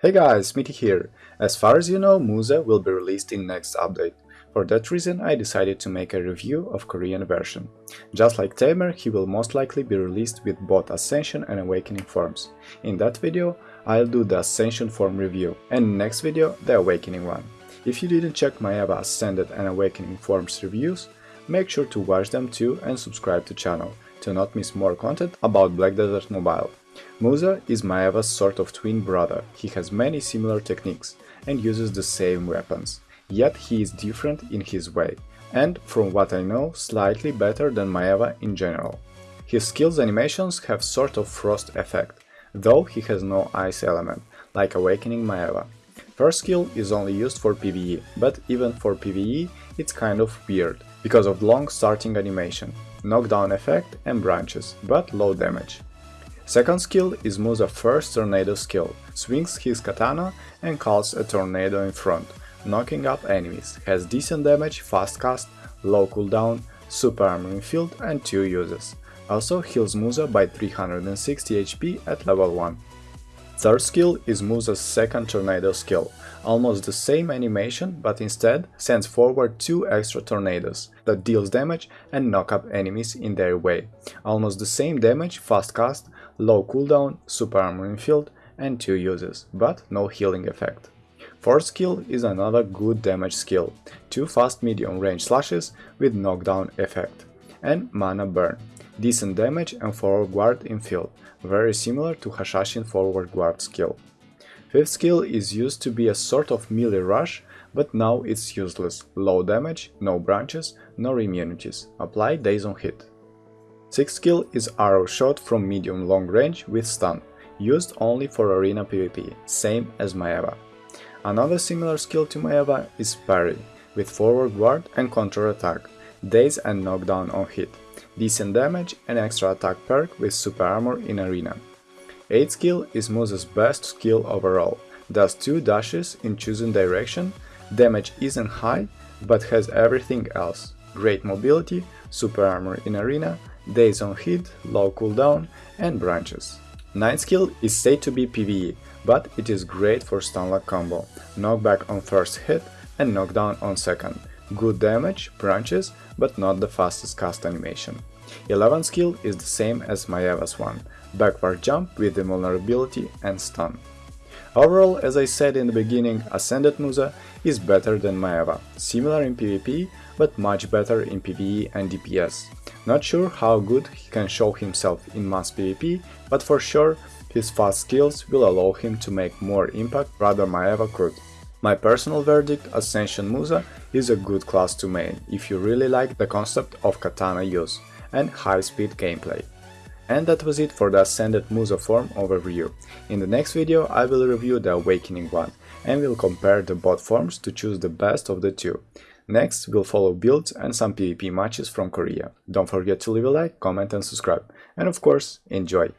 Hey guys, Mitty here. As far as you know, Musa will be released in next update. For that reason, I decided to make a review of Korean version. Just like Tamer, he will most likely be released with both Ascension and Awakening forms. In that video, I'll do the Ascension form review, and next video, the Awakening one. If you didn't check my Eva Ascended and Awakening forms reviews, make sure to watch them too and subscribe to channel to not miss more content about Black Desert Mobile. Musa is Maehwa's sort of twin brother, he has many similar techniques and uses the same weapons, yet he is different in his way, and, from what I know, slightly better than Maehwa in general. His skills animations have sort of frost effect, though he has no ice element, like Awakening Maehwa. First skill is only used for PvE, but even for PvE it's kind of weird, because of long starting animation, knockdown effect and branches, but low damage. Second skill is Musa's first tornado skill, swings his katana and calls a tornado in front, knocking up enemies, has decent damage, fast cast, low cooldown, super armor in field and 2 uses. Also heals Musa by 360 HP at level 1. Third skill is Musa's second tornado skill, almost the same animation but instead sends forward two extra tornadoes that deals damage and knock up enemies in their way. Almost the same damage, fast cast, low cooldown, super armor in field and 2 uses, but no healing effect. Fourth skill is another good damage skill, 2 fast medium range slashes with knockdown effect, and mana burn, decent damage and forward guard in field, very similar to Hashashin forward guard skill. Fifth skill is used to be a sort of melee rush, but now it's useless, low damage, no branches, no immunities, apply daze on hit. Sixth skill is arrow shot from medium long range with stun, used only for arena PvP, same as Maehwa. Another similar skill to Maehwa is parry, with forward guard and counter attack, daze and knockdown on hit, decent damage and extra attack perk with super armor in arena. 8th skill is Musa's best skill overall, does 2 dashes in chosen direction, damage isn't high, but has everything else, great mobility, super armor in arena, daze on hit, low cooldown and branches. 9th skill is said to be PvE, but it is great for stunlock combo, knockback on first hit and knockdown on second, good damage, branches, but not the fastest cast animation. 11th skill is the same as Maehwa's one, backward jump with invulnerability and stun. Overall, as I said in the beginning, Ascended Musa is better than Maehwa, similar in PvP, but much better in PvE and DPS. Not sure how good he can show himself in mass PvP, but for sure his fast skills will allow him to make more impact rather Maehwa could. My personal verdict, Ascension Musa is a good class to main if you really like the concept of katana use and high-speed gameplay. And that was it for the Ascended Musa form overview. In the next video I will review the Awakening one and will compare the both forms to choose the best of the two. Next, we'll follow builds and some PvP matches from Korea. Don't forget to leave a like, comment and subscribe. And of course, enjoy!